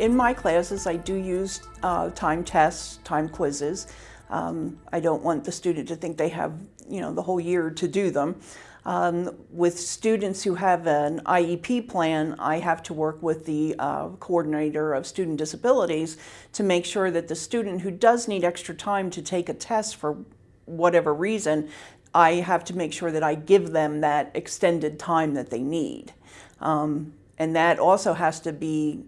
In my classes, I do use uh, time tests, time quizzes. Um, I don't want the student to think they have, you know, the whole year to do them. Um, with students who have an IEP plan, I have to work with the uh, coordinator of student disabilities to make sure that the student who does need extra time to take a test for whatever reason, I have to make sure that I give them that extended time that they need. Um, and that also has to be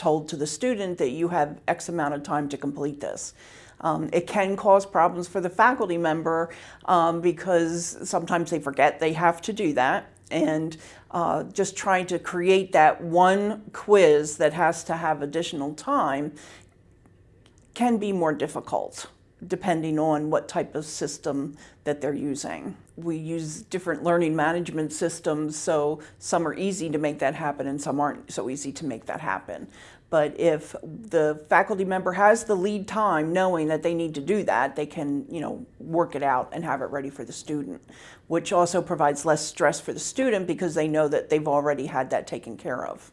told to the student that you have X amount of time to complete this. Um, it can cause problems for the faculty member um, because sometimes they forget they have to do that and uh, just trying to create that one quiz that has to have additional time can be more difficult depending on what type of system that they're using. We use different learning management systems, so some are easy to make that happen and some aren't so easy to make that happen. But if the faculty member has the lead time knowing that they need to do that, they can, you know, work it out and have it ready for the student, which also provides less stress for the student because they know that they've already had that taken care of.